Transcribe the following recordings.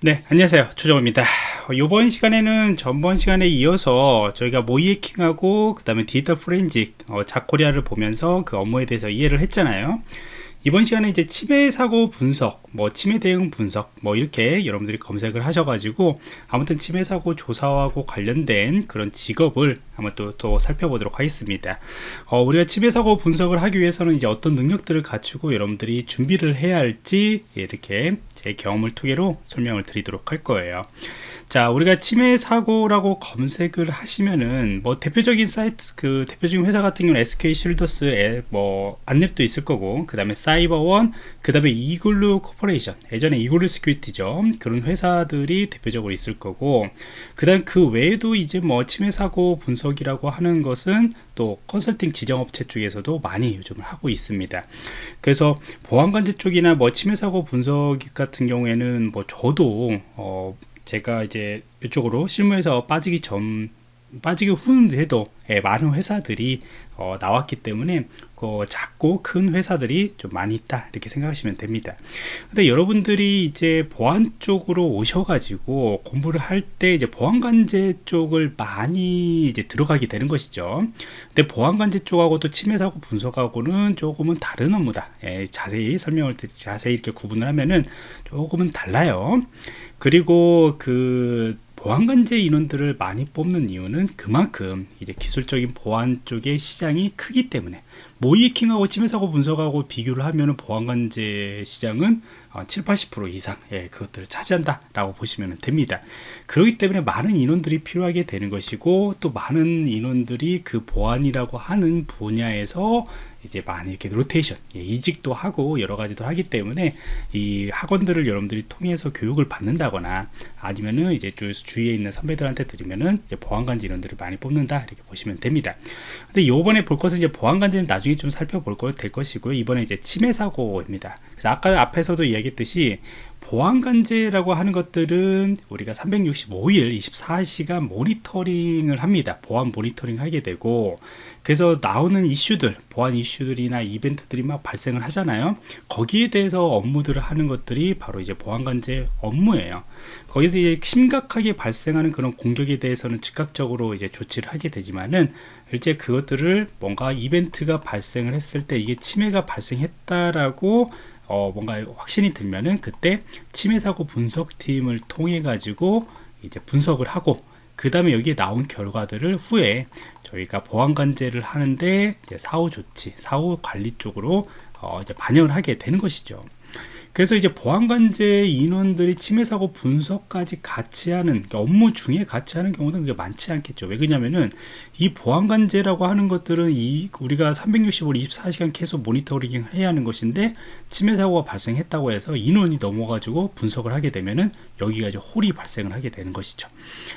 네 안녕하세요. 조정호입니다. 이번 시간에는 전번 시간에 이어서 저희가 모이해킹하고 그 다음에 디지털 프렌직 어, 자코리아를 보면서 그 업무에 대해서 이해를 했잖아요 이번 시간에 이제 치매 사고 분석, 뭐 치매 대응 분석, 뭐 이렇게 여러분들이 검색을 하셔가지고 아무튼 치매 사고 조사하고 관련된 그런 직업을 한번 또, 또 살펴보도록 하겠습니다. 어, 우리가 치매 사고 분석을 하기 위해서는 이제 어떤 능력들을 갖추고 여러분들이 준비를 해야 할지 이렇게 제 경험을 토대로 설명을 드리도록 할 거예요. 자 우리가 침해 사고라고 검색을 하시면은 뭐 대표적인 사이트 그 대표적인 회사 같은 경우는 SK 실더스 뭐 안랩도 있을 거고 그 다음에 사이버원 그 다음에 이글루 코퍼레이션 예전에 이글루 시큐리티죠. 그런 회사들이 대표적으로 있을 거고 그 다음 그 외에도 이제 뭐 침해 사고 분석이라고 하는 것은 또 컨설팅 지정업체 쪽에서도 많이 요즘을 하고 있습니다. 그래서 보안관제 쪽이나 뭐 침해 사고 분석 같은 경우에는 뭐 저도 어 제가 이제 이쪽으로 실무에서 빠지기 전 빠지기 후인데도 예, 많은 회사들이 어, 나왔기 때문에 그 작고 큰 회사들이 좀 많이 있다 이렇게 생각하시면 됩니다. 근데 여러분들이 이제 보안 쪽으로 오셔가지고 공부를 할 때 이제 보안관제 쪽을 많이 이제 들어가게 되는 것이죠. 근데 보안관제 쪽하고 도 침해 사고 분석하고는 조금은 다른 업무다. 예, 자세히 설명을 자세히 이렇게 구분을 하면은 조금은 달라요. 그리고 그 보안관제 인원들을 많이 뽑는 이유는 그만큼 이제 기술적인 보안 쪽의 시장이 크기 때문에 모이킹하고 침해사고 분석하고 비교를 하면 보안관제 시장은 7, 어, 80% 이상 예, 그것들을 차지한다 라고 보시면 됩니다. 그렇기 때문에 많은 인원들이 필요하게 되는 것이고 또 많은 인원들이 그 보안이라고 하는 분야에서 이제 많이 이렇게 로테이션 예, 이직도 하고 여러 가지도 하기 때문에 이 학원들을 여러분들이 통해서 교육을 받는다거나 아니면은 이제 주, 주위에 있는 선배들한테 드리면은 이제 보안관제 인원들을 많이 뽑는다 이렇게 보시면 됩니다. 근데 요번에 볼 것은 이제 보안관제는 나중에 좀 살펴볼 거 될 것이고요. 이번에 이제 침해 사고입니다. 그래서 아까 앞에서도 이야기 했듯이 보안관제라고 하는 것들은 우리가 365일 24시간 모니터링을 합니다. 보안 모니터링 하게 되고 그래서 나오는 이슈들 보안 이슈들이나 이벤트들이 막 발생을 하잖아요. 거기에 대해서 업무들을 하는 것들이 바로 이제 보안관제 업무예요. 거기서 이제 심각하게 발생하는 그런 공격에 대해서는 즉각적으로 이제 조치를 하게 되지만은 실제 그것들을 뭔가 이벤트가 발생을 했을 때 이게 침해가 발생했다라고 어, 뭔가 확신이 들면은 그때 침해 사고 분석팀을 통해 가지고 이제 분석을 하고 그 다음에 여기에 나온 결과들을 후에 저희가 보안관제를 하는데 사후 조치, 사후 관리 쪽으로 어, 이제 반영을 하게 되는 것이죠. 그래서 이제 보안관제 인원들이 침해 사고 분석까지 같이 하는 그러니까 업무 중에 같이 하는 경우는 그게 많지 않겠죠 왜 그러냐면은 이 보안관제라고 하는 것들은 이 우리가 365일 24시간 계속 모니터링 해야 하는 것인데 침해 사고가 발생했다고 해서 인원이 넘어가지고 분석을 하게 되면은 여기가 이제 홀이 발생을 하게 되는 것이죠.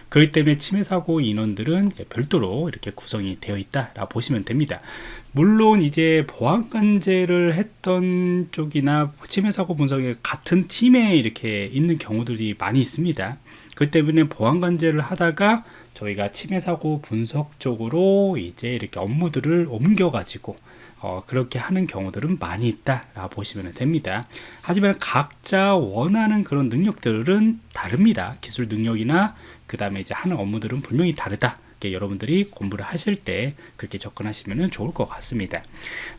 그렇기 때문에 침해 사고 인원들은 별도로 이렇게 구성이 되어 있다 라 보시면 됩니다. 물론 이제 보안관제를 했던 쪽이나 침해 사고 분석에 같은 팀에 이렇게 있는 경우들이 많이 있습니다. 그 때문에 보안관제를 하다가 저희가 침해 사고 분석 쪽으로 이제 이렇게 업무들을 옮겨 가지고 어, 그렇게 하는 경우들은 많이 있다 라 보시면 됩니다. 하지만 각자 원하는 그런 능력들은 다릅니다. 기술 능력이나 그 다음에 이제 하는 업무들은 분명히 다르다 여러분들이 공부를 하실 때 그렇게 접근하시면 좋을 것 같습니다.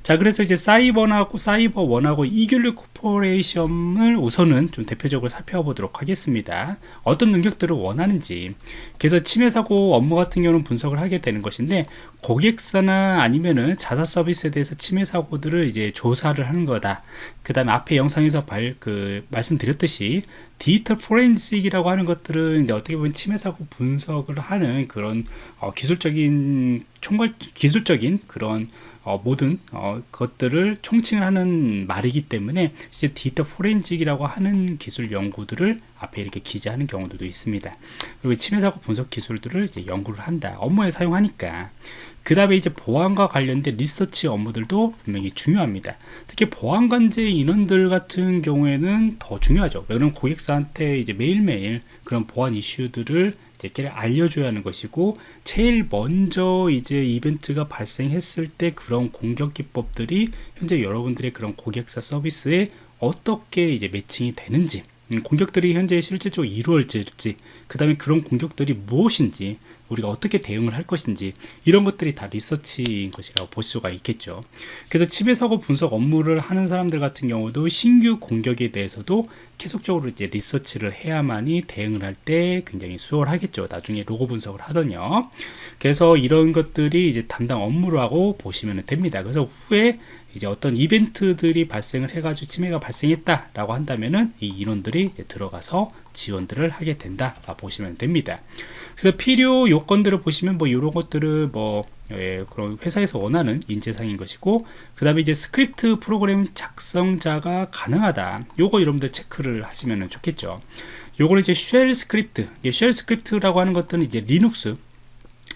자 그래서 이제 사이버하고 사이버 원하고 이글루 코퍼레이션을 우선은 좀 대표적으로 살펴보도록 하겠습니다. 어떤 능력들을 원하는지. 그래서 침해 사고 업무 같은 경우는 분석을 하게 되는 것인데 고객사나 아니면은 자사 서비스에 대해서 침해 사고들을 이제 조사를 하는 거다. 그 다음에 앞에 영상에서 발, 그 말씀드렸듯이 디지털 포렌식이라고 하는 것들은 이제 어떻게 보면 침해 사고 분석을 하는 그런 어, 기술적인 총괄 기술적인 그런 어, 모든 어, 것들을 총칭을 하는 말이기 때문에 이제 디지털 포렌식이라고 하는 기술 연구들을 앞에 이렇게 기재하는 경우도 있습니다. 그리고 침해 사고 분석 기술들을 이제 연구를 한다. 업무에 사용하니까 그 다음에 이제 보안과 관련된 리서치 업무들도 분명히 중요합니다 특히 보안 관제 인원들 같은 경우에는 더 중요하죠 왜냐면 고객사한테 이제 매일매일 그런 보안 이슈들을 이제 알려줘야 하는 것이고 제일 먼저 이제 이벤트가 발생했을 때 그런 공격 기법들이 현재 여러분들의 그런 고객사 서비스에 어떻게 이제 매칭이 되는지 음, 공격들이 현재 실질적으로 이루어질지 그 다음에 그런 공격들이 무엇인지 우리가 어떻게 대응을 할 것인지 이런 것들이 다 리서치인 것이라고 볼 수가 있겠죠. 그래서 침해 사고 분석 업무를 하는 사람들 같은 경우도 신규 공격에 대해서도 계속적으로 이제 리서치를 해야만이 대응을 할 때 굉장히 수월하겠죠. 나중에 로고 분석을 하더니요. 그래서 이런 것들이 이제 담당 업무로 하고 보시면 됩니다. 그래서 후에 이제 어떤 이벤트들이 발생을 해가지고 침해가 발생했다 라고 한다면은 이 인원들이 들어가서 지원들을 하게 된다 보시면 됩니다. 그래서 필요 요건들을 보시면 뭐 이런 것들을 뭐 예, 그런 회사에서 원하는 인재상인 것이고 그 다음에 이제 스크립트 프로그램 작성자가 가능하다. 요거 여러분들 체크를 하시면 좋겠죠. 요거는 이제 shell script shell script라고 하는 것들은 이제 리눅스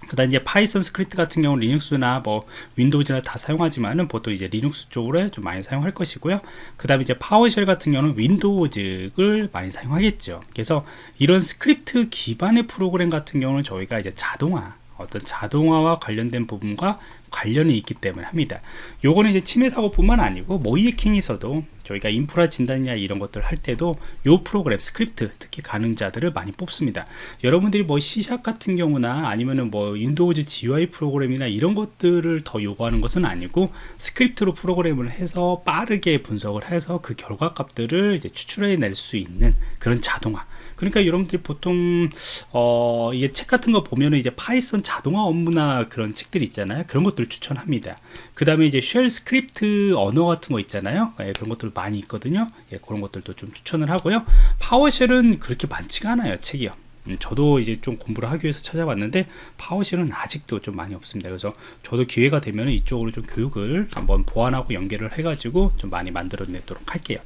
그 다음 이제 Python 스크립트 같은 경우는 Linux나 뭐 Windows나 다 사용하지만은 보통 이제 리눅스 쪽으로 좀 많이 사용할 것이고요. 그 다음에 이제 PowerShell 같은 경우는 Windows를 많이 사용하겠죠. 그래서 이런 스크립트 기반의 프로그램 같은 경우는 저희가 이제 자동화 어떤 자동화와 관련된 부분과 관련이 있기 때문에 합니다. 요거는 이제 침해 사고뿐만 아니고 모의해킹에서도 저희가 인프라 진단이나 이런 것들 할 때도 요 프로그램 스크립트 특히 가능자들을 많이 뽑습니다. 여러분들이 뭐 C샵 같은 경우나 아니면은 뭐 Windows GUI 프로그램이나 이런 것들을 더 요구하는 것은 아니고 스크립트로 프로그램을 해서 빠르게 분석을 해서 그 결과 값들을 이제 추출해 낼 수 있는 그런 자동화. 그러니까 여러분들이 보통 어 이게 책 같은 거 보면은 이제 Python 자동화 업무나 그런 책들이 있잖아요. 그런 것들을 추천합니다. 그 다음에 이제 shell script 언어 같은 거 있잖아요. 예, 그런 것들 많이 있거든요. 예, 그런 것들도 좀 추천을 하고요. PowerShell은 그렇게 많지가 않아요 책이요. 음, 저도 이제 좀 공부를 하기 위해서 찾아봤는데 PowerShell은 아직도 좀 많이 없습니다. 그래서 저도 기회가 되면 이쪽으로 좀 교육을 한번 보완하고 연계를 해가지고 좀 많이 만들어 내도록 할게요.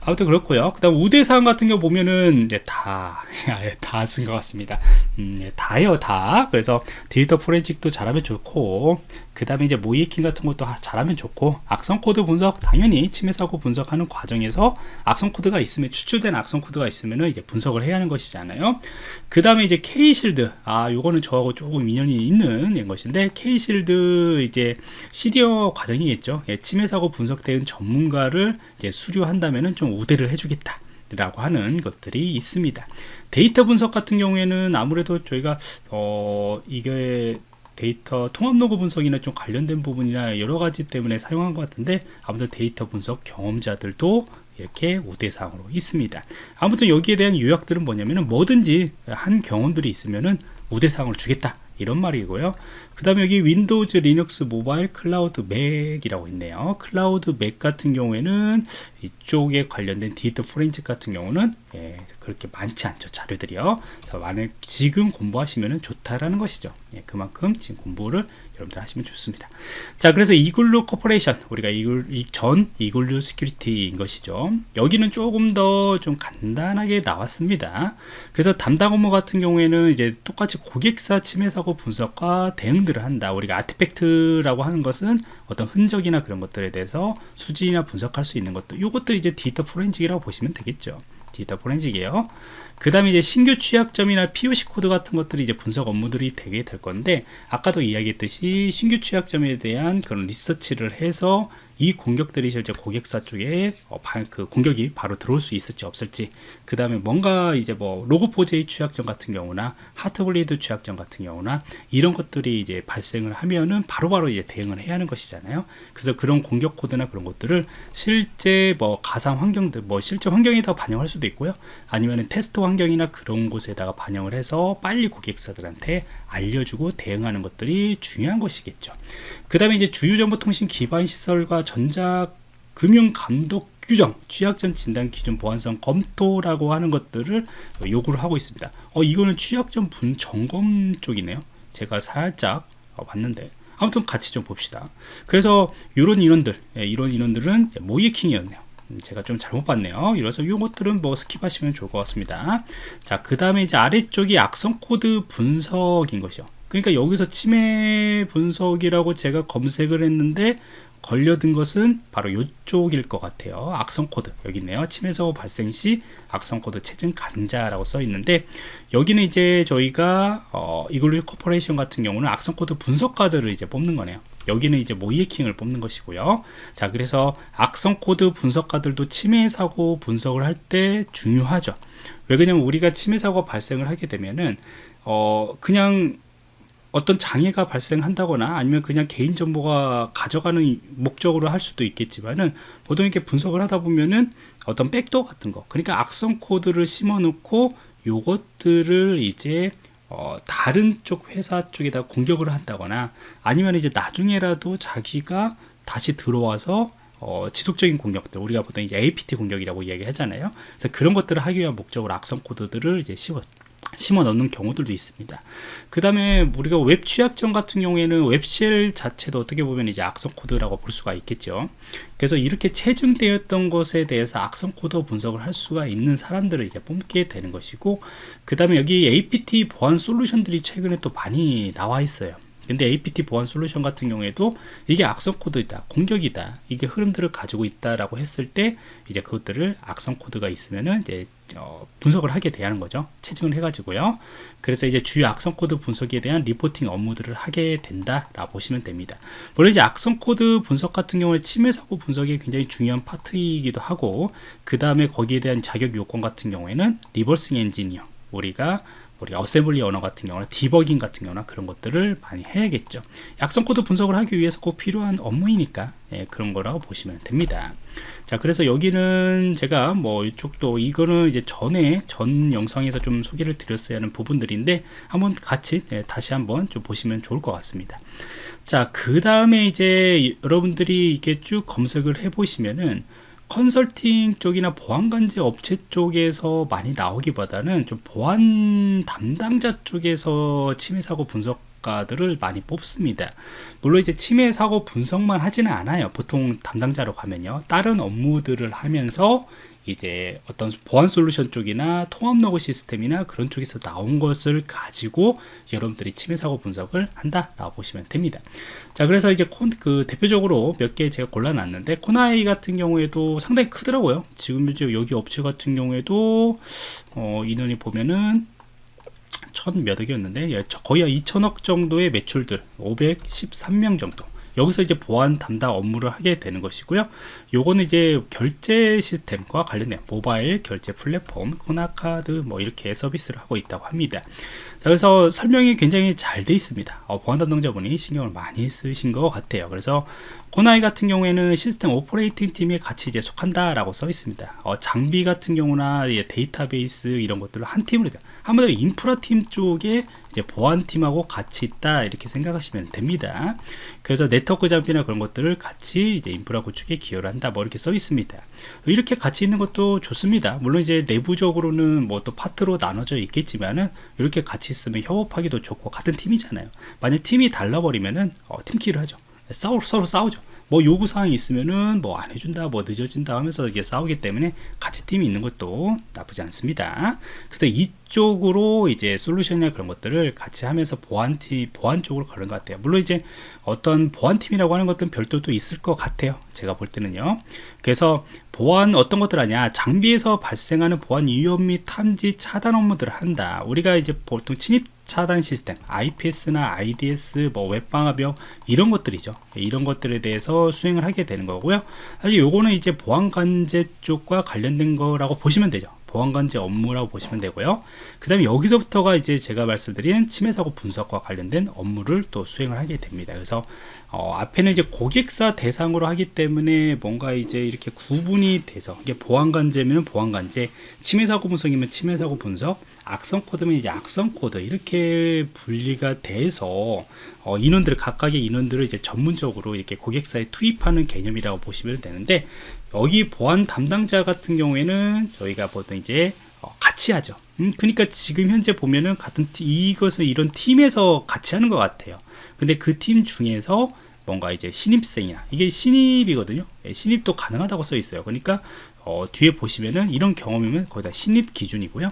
아무튼 그렇고요. 그 다음 우대사항 같은 경우 보면은 이제 다다 쓴 것 같습니다. 음, 예, 다예요 다. 그래서 데이터 포렌식도 잘하면 좋고 그 다음에 이제 모의해킹 같은 것도 잘하면 좋고 악성 코드 분석 당연히 침해 사고 분석하는 과정에서 악성 코드가 있으면 추출된 악성 코드가 있으면 이제 분석을 해야 하는 것이잖아요. 그 다음에 이제 K-Shield 아 요거는 저하고 조금 인연이 있는 것인데 K-Shield 이제 시니어 과정이겠죠. 예, 침해 사고 분석 대응 전문가를 이제 수료한다면은 좀 우대를 해주겠다 라고 하는 것들이 있습니다. 데이터 분석 같은 경우에는 아무래도 저희가 어 이게 데이터 통합 로그 분석이나 좀 관련된 부분이나 여러 가지 때문에 사용한 것 같은데 아무튼 데이터 분석 경험자들도 이렇게 우대사항으로 있습니다. 아무튼 여기에 대한 요약들은 뭐냐면은 뭐든지 한 경험들이 있으면은 우대사항을 주겠다 이런 말이고요. 그 다음에 여기 Windows Linux 모바일 클라우드 Mac이라고 있네요. 클라우드 Mac 같은 경우에는 이쪽에 관련된 디지털 포렌식 같은 경우는 예, 그렇게 많지 않죠 자료들이요. 그래서 만약 지금 공부하시면 좋다라는 것이죠. 예, 그만큼 지금 공부를 여러분들 하시면 좋습니다. 자 그래서 이글루 코퍼레이션 우리가 이글 전 이글루 시큐리티인 것이죠. 여기는 조금 더 좀 간단하게 나왔습니다. 그래서 담당 업무 같은 경우에는 이제 똑같이 고객사 침해 사고 분석과 대응들을 한다. 우리가 artifact라고 하는 것은 어떤 흔적이나 그런 것들에 대해서 수집이나 분석할 수 있는 것도 이것도 이제 디지털 포렌식이라고 보시면 되겠죠 디지털 포렌식이에요. 그 다음에 이제 신규 취약점이나 POC 코드 같은 것들이 이제 분석 업무들이 되게 될 건데 아까도 이야기했듯이 신규 취약점에 대한 그런 리서치를 해서 이 공격들이 실제 고객사 쪽에 어, 그 공격이 바로 들어올 수 있을지 없을지. 그 다음에 뭔가 이제 뭐 로그포제의 취약점 같은 경우나 하트블리드 취약점 같은 경우나 이런 것들이 이제 발생을 하면은 바로바로 바로 이제 대응을 해야 하는 것이잖아요. 그래서 그런 공격 코드나 그런 것들을 실제 뭐 가상 환경들 뭐 실제 환경에다 반영할 수도 있고요. 아니면 테스트 환경이나 그런 곳에다가 반영을 해서 빨리 고객사들한테 알려주고 대응하는 것들이 중요한 것이겠죠. 그 다음에 이제 주요 정보통신 기반 시설과 전자 금융 감독 규정, 취약점 진단 기준 보안성 검토라고 하는 것들을 요구를 하고 있습니다. 어, 이거는 취약점 분 점검 쪽이네요. 제가 살짝 어, 봤는데 아무튼 같이 좀 봅시다. 그래서 이런 인원들, 예, 이런 인원들은 모의해킹이었네요. 음, 제가 좀 잘못 봤네요. 이래서 이것들은 뭐 skip하시면 좋을 것 같습니다. 자, 그 다음에 이제 아래쪽이 악성 코드 분석인 것이요. 그러니까 여기서 침해 분석이라고 제가 검색을 했는데 걸려든 것은 바로 이쪽일 것 같아요. 악성 코드. 여기 있네요. 침해 사고 발생 시 악성 코드 채증 가능자라고 써 있는데 여기는 이제 저희가 어, 이글루 코퍼레이션 같은 경우는 악성 코드 분석가들을 이제 뽑는 거네요. 여기는 이제 모의 해킹을 뽑는 것이고요. 자 그래서 악성 코드 분석가들도 침해 사고 분석을 할 때 중요하죠. 왜 그러냐면 우리가 침해 사고가 발생을 하게 되면은 어 그냥 어떤 장애가 발생한다거나 아니면 그냥 개인정보가 가져가는 목적으로 할 수도 있겠지만은 보통 이렇게 분석을 하다 보면은 어떤 백도 같은 거 그러니까 악성 코드를 심어 놓고 요것들을 이제 어, 다른 쪽 회사 쪽에다 공격을 한다거나 아니면 이제 나중에라도 자기가 다시 들어와서 어, 지속적인 공격들 우리가 보통 이제 APT 공격이라고 이야기하잖아요. 그래서 그런 것들을 하기 위한 목적으로 악성 코드들을 이제 씹어 심어 넣는 경우들도 있습니다. 그 다음에 우리가 웹 취약점 같은 경우에는 web shell 자체도 어떻게 보면 이제 악성 코드라고 볼 수가 있겠죠. 그래서 이렇게 채증되었던 것에 대해서 악성 코드 분석을 할 수가 있는 사람들을 이제 뽑게 되는 것이고, 그 다음에 여기 APT 보안 솔루션들이 최근에 또 많이 나와 있어요. 근데 APT 보안 솔루션 같은 경우에도 이게 악성 코드이다, 공격이다, 이게 흐름들을 가지고 있다라고 했을 때 이제 그것들을 악성 코드가 있으면은 이제 어, 분석을 하게 되는 거죠. 채증을 해 가지고요. 그래서 이제 주요 악성 코드 분석에 대한 reporting 업무들을 하게 된다 라고 보시면 됩니다. 물론 이제 악성 코드 분석 같은 경우에 침해 사고 분석이 굉장히 중요한 파트이기도 하고 그 다음에 거기에 대한 자격 요건 같은 경우에는 reversing 엔지니어 우리가 우리 assembly 언어 같은 경우는 디버깅 같은 경우나 그런 것들을 많이 해야겠죠. 악성 코드 분석을 하기 위해서 꼭 필요한 업무이니까 예, 그런 거라고 보시면 됩니다. 자, 그래서 여기는 제가 뭐 이쪽도 이거는 이제 전에 전 영상에서 좀 소개를 드렸어야 하는 부분들인데 한번 같이 예, 다시 한번 좀 보시면 좋을 것 같습니다. 자, 그 다음에 이제 여러분들이 이렇게 쭉 검색을 해 보시면은 컨설팅 쪽이나 보안관제 업체 쪽에서 많이 나오기보다는 좀 보안 담당자 쪽에서 침해 사고 분석가들을 많이 뽑습니다. 물론 이제 침해 사고 분석만 하지는 않아요. 보통 담당자로 가면요. 다른 업무들을 하면서 이제 어떤 보안 솔루션 쪽이나 통합 로그 시스템이나 그런 쪽에서 나온 것을 가지고 여러분들이 침해 사고 분석을 한다라고 보시면 됩니다. 자, 그래서 이제 콘, 그 대표적으로 몇 개 제가 골라놨는데 코나이 같은 경우에도 상당히 크더라고요. 지금 여기 업체 같은 경우에도 어, 인원이 보면은 천 몇 억이었는데 예, 거의 2천억 정도의 매출들 513명 정도 여기서 이제 보안 담당 업무를 하게 되는 것이고요. 요거는 이제 결제 시스템과 관련된 모바일 결제 플랫폼, 코나카드 뭐 이렇게 서비스를 하고 있다고 합니다. 자, 그래서 설명이 굉장히 잘 돼 있습니다. 어, 보안 담당자분이 신경을 많이 쓰신 것 같아요. 그래서 코나아이 같은 경우에는 시스템 operating 팀에 같이 이제 속한다라고 써 있습니다. 어, 장비 같은 경우나 데이터베이스 이런 것들을 한 팀으로 한마디로 인프라 팀 쪽에 이제 보안 팀하고 같이 있다 이렇게 생각하시면 됩니다. 그래서 네트워크 장비나 그런 것들을 같이 이제 인프라 구축에 기여를 한다 뭐 이렇게 써 있습니다. 이렇게 같이 있는 것도 좋습니다. 물론 이제 내부적으로는 뭐 또 파트로 나눠져 있겠지만은 이렇게 같이 있으면 협업하기도 좋고 같은 팀이잖아요. 만약 팀이 달라버리면은 어, 팀키를 하죠. 싸우, 서로 싸우죠. 뭐 요구 사항이 있으면은 뭐 안 해준다 뭐 늦어진다 하면서 이게 싸우기 때문에 같이 팀이 있는 것도 나쁘지 않습니다. 그래서 이쪽으로 이제 솔루션이나 그런 것들을 같이 하면서 보안팀 보안 쪽으로 가는 것 같아요. 물론 이제 어떤 보안팀이라고 하는 것들은 별도 또 있을 것 같아요. 제가 볼 때는요. 그래서 보안 어떤 것들 하냐. 장비에서 발생하는 보안 위험 및 탐지 차단 업무들을 한다. 우리가 이제 보통 침입 차단 시스템 IPS나 IDS 뭐 웹방화벽 이런 것들이죠. 이런 것들에 대해서 수행을 하게 되는 거고요. 사실 요거는 이제 보안관제 쪽과 관련된 거라고 보시면 되죠. 보안관제 업무라고 보시면 되고요. 그 다음에 여기서부터가 이제 제가 말씀드린 침해 사고 분석과 관련된 업무를 또 수행을 하게 됩니다. 그래서 어, 앞에는 이제 고객사 대상으로 하기 때문에 뭔가 이제 이렇게 구분이 돼서 이게 보안관제면 보안관제 침해 사고 분석이면 침해 사고 분석 악성 코드면 이제 악성 코드 이렇게 분리가 돼서 어, 인원들을 각각의 인원들을 이제 전문적으로 이렇게 고객사에 투입하는 개념이라고 보시면 되는데 여기 보안 담당자 같은 경우에는 저희가 보통 이제 어, 같이 하죠. 음, 그러니까 지금 현재 보면은 같은 티, 이것을 이런 팀에서 같이 하는 것 같아요. 근데 그 팀 중에서 뭔가 이제 신입생이나 이게 신입이거든요. 예, 신입도 가능하다고 써 있어요. 그러니까 어, 뒤에 보시면은 이런 경험이면 거의 다 신입 기준이고요.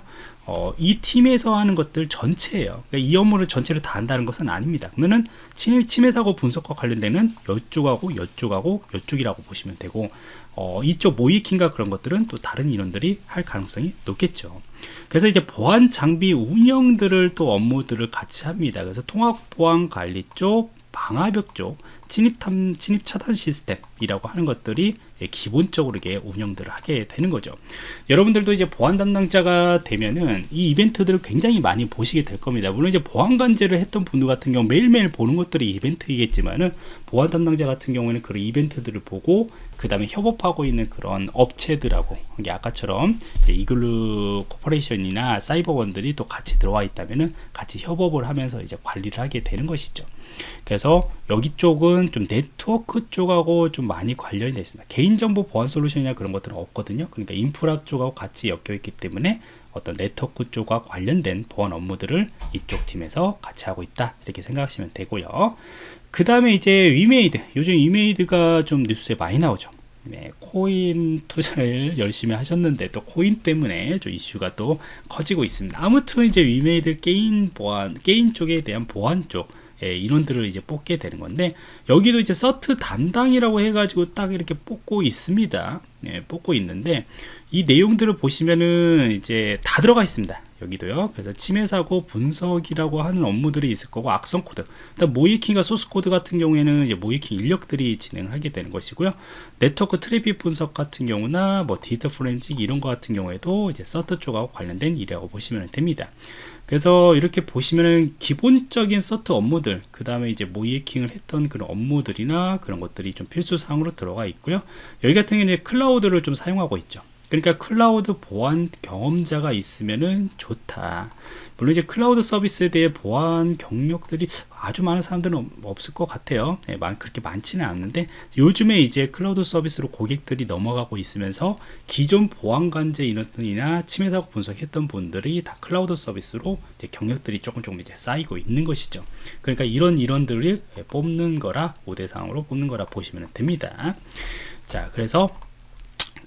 어, 이 팀에서 하는 것들 전체예요. 그러니까 이 업무를 전체를 다 한다는 것은 아닙니다. 그러면은 침해, 침해 사고 분석과 관련되는 이쪽하고 이쪽하고 이쪽이라고 보시면 되고 어, 이쪽 모이킹과 그런 것들은 또 다른 인원들이 할 가능성이 높겠죠. 그래서 이제 보안 장비 운영들을 또 업무들을 같이 합니다. 그래서 통합 보안 관리 쪽, 방화벽 쪽, 침입 탐 침입 차단 시스템이라고 하는 것들이 기본적으로 이게 운영들을 하게 되는 거죠. 여러분들도 이제 보안 담당자가 되면은 이 이벤트들을 굉장히 많이 보시게 될 겁니다. 물론 이제 보안 관제를 했던 분들 같은 경우 매일매일 보는 것들이 이벤트이겠지만은 보안 담당자 같은 경우에는 그런 이벤트들을 보고 그 다음에 협업하고 있는 그런 업체들하고 이게 아까처럼 이글루 코퍼레이션이나 사이버원들이 또 같이 들어와 있다면은 같이 협업을 하면서 이제 관리를 하게 되는 것이죠. 그래서 여기 쪽은 좀 네트워크 쪽하고 좀 많이 관련이 되어 있습니다. 개인정보 보안 솔루션이나 그런 것들은 없거든요. 그러니까 인프라 쪽하고 같이 엮여 있기 때문에 어떤 네트워크 쪽과 관련된 보안 업무들을 이쪽 팀에서 같이 하고 있다 이렇게 생각하시면 되고요 그 다음에 이제 위메이드. 요즘 위메이드가 좀 뉴스에 많이 나오죠. 네, 코인 투자를 열심히 하셨는데 또 코인 때문에 좀 이슈가 또 커지고 있습니다. 아무튼 이제 위메이드 게임 보안 게임 쪽에 대한 보안 쪽 예, 인원들을 이제 뽑게 되는 건데 여기도 이제 CERT 담당이라고 해가지고 딱 이렇게 뽑고 있습니다. 예, 뽑고 있는데 이 내용들을 보시면은 이제 다 들어가 있습니다 여기도요. 그래서 침해 사고 분석이라고 하는 업무들이 있을 거고 악성 코드. 모의해킹과 소스 코드 같은 경우에는 이제 모의해킹 인력들이 진행하게 되는 것이고요. 네트워크 트래픽 분석 같은 경우나 뭐 디지털 포렌식 이런 거 같은 경우에도 이제 CERT 쪽하고 관련된 일이라고 보시면 됩니다. 그래서 이렇게 보시면은 기본적인 CERT 업무들 그 다음에 이제 모의해킹을 했던 그런 업무들이나 그런 것들이 좀 필수 사항으로 들어가 있고요. 여기 같은 경우는 클라우드를 좀 사용하고 있죠 그러니까 클라우드 보안 경험자가 있으면은 좋다. 물론 이제 클라우드 서비스에 대해 보안 경력들이 아주 많은 사람들은 없을 것 같아요. 네, 그렇게 많지는 않는데 요즘에 이제 클라우드 서비스로 고객들이 넘어가고 있으면서 기존 보안 관제 인원이나 침해 사고 분석했던 분들이 다 클라우드 서비스로 경력들이 조금 조금 이제 쌓이고 있는 것이죠. 그러니까 이런 인원들을 뽑는 거라 우대상으로 뽑는 거라 보시면 됩니다. 자, 그래서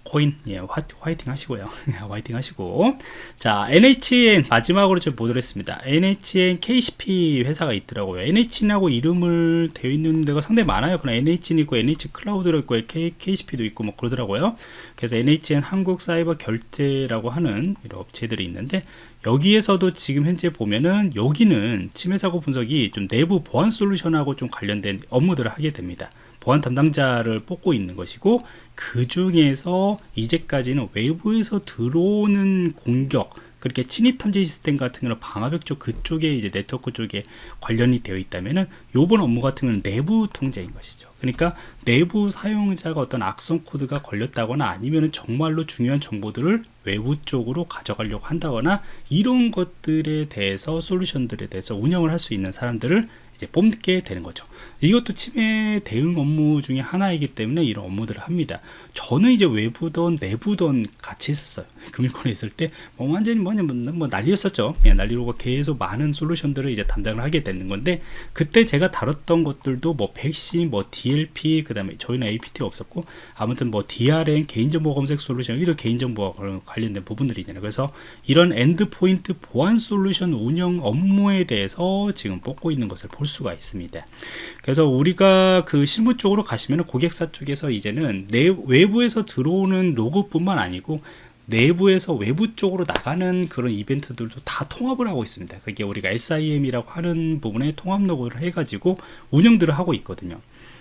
코인 예, 화, 화이팅 하시고요. 화이팅 하시고. 자 NHN 마지막으로 좀 보도록 했습니다. NHN KCP 회사가 있더라고요. NHN하고 이름을 되어 있는 데가 상당히 많아요. 그럼 NHN 있고 NH 클라우드로 있고 K, KCP도 있고 뭐 그러더라고요. 그래서 NHN 한국 사이버 결제라고 하는 이런 업체들이 있는데 여기에서도 지금 현재 보면은 여기는 침해 사고 분석이 좀 내부 보안 솔루션하고 좀 관련된 업무들을 하게 됩니다 보안 담당자를 뽑고 있는 것이고 그 중에서 이제까지는 외부에서 들어오는 공격 그렇게 침입 탐지 시스템 같은 경우는 방화벽 쪽 그쪽에 이제 네트워크 쪽에 관련이 되어 있다면은 요번 업무 같은 경우는 내부 통제인 것이죠. 그러니까 내부 사용자가 어떤 악성 코드가 걸렸다거나 아니면 정말로 중요한 정보들을 외부 쪽으로 가져가려고 한다거나 이런 것들에 대해서 솔루션들에 대해서 운영을 할 수 있는 사람들을 이제 뽑게 되는 거죠. 이것도 침해 대응 업무 중에 하나이기 때문에 이런 업무들을 합니다. 저는 이제 외부든 내부든 같이 했었어요. 금융권에 있을 때 뭐 완전히 뭐냐 뭐, 뭐 난리였었죠. 그냥 난리로 계속 많은 솔루션들을 이제 담당을 하게 되는 건데 그때 제가 다뤘던 것들도 뭐 백신, 뭐 DLP, 그 다음에 저희는 APT 없었고 아무튼 뭐 DRM 개인정보 검색 솔루션 이런 개인정보 관련된 부분들이잖아요. 그래서 이런 endpoint 보안 솔루션 운영 업무에 대해서 지금 뽑고 있는 것을 볼 수가 있습니다. 그래서 우리가 그 실무 쪽으로 가시면 고객사 쪽에서 이제는 내 외부에서 들어오는 로그뿐만 아니고 내부에서 외부 쪽으로 나가는 그런 이벤트들도 다 통합을 하고 있습니다. 그게 우리가 SIM이라고 하는 부분에 통합 로그를 해가지고 운영들을 하고 있거든요.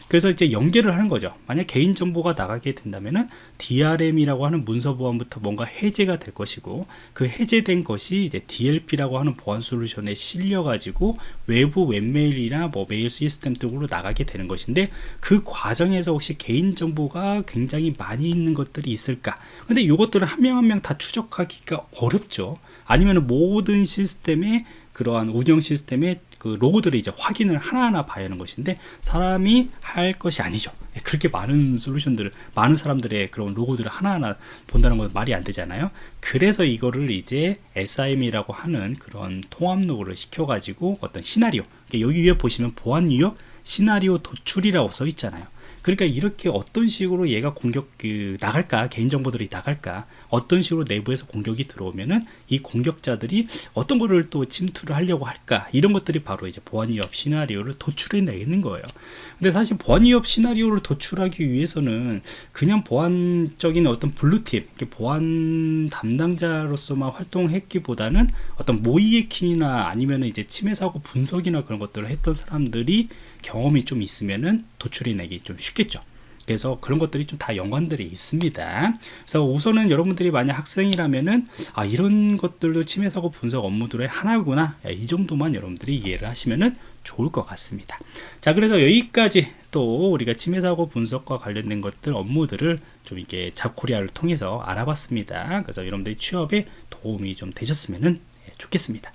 그래서 이제 연계를 하는 거죠. 만약 개인정보가 나가게 된다면은 DRM이라고 하는 문서 보안부터 뭔가 해제가 될 것이고 그 해제된 것이 이제 DLP라고 하는 보안 솔루션에 실려 가지고 외부 웹메일이나 뭐 메일 시스템 쪽으로 나가게 되는 것인데 그 과정에서 혹시 개인정보가 굉장히 많이 있는 것들이 있을까? 근데 이것들은 한명 한 명 다 추적하기가 어렵죠. 아니면 모든 시스템에 그러한 운영 시스템의 그 로고들을 이제 확인을 하나하나 봐야 하는 것인데 사람이 할 것이 아니죠. 그렇게 많은 솔루션들을 많은 사람들의 그런 로고들을 하나하나 본다는 건 말이 안 되잖아요. 그래서 이거를 이제 SIM이라고 하는 그런 통합 로고를 시켜 가지고 어떤 시나리오 여기 위에 보시면 보안 유형 시나리오 도출이라고 써 있잖아요. 그러니까 이렇게 어떤 식으로 얘가 공격 그 나갈까 개인정보들이 나갈까 어떤 식으로 내부에서 공격이 들어오면은 이 공격자들이 어떤 거를 또 침투를 하려고 할까? 이런 것들이 바로 이제 보안 위협 시나리오를 도출해 내는 거예요. 근데 사실 보안 위협 시나리오를 도출하기 위해서는 그냥 보안적인 어떤 블루팀 보안 담당자로서만 활동했기보다는 어떤 모이에킹이나 아니면 이제 침해 사고 분석이나 그런 것들을 했던 사람들이 경험이 좀 있으면은 도출해 내기 좀 쉽겠죠 그래서 그런 것들이 좀 다 연관들이 있습니다. 그래서 우선은 여러분들이 만약 학생이라면은 아 이런 것들도 침해 사고 분석 업무들의 하나구나 이 정도만 여러분들이 이해를 하시면은 좋을 것 같습니다. 자 그래서 여기까지 또 우리가 침해 사고 분석과 관련된 것들 업무들을 좀 이게 잡코리아를 통해서 알아봤습니다. 그래서 여러분들이 취업에 도움이 좀 되셨으면은 좋겠습니다.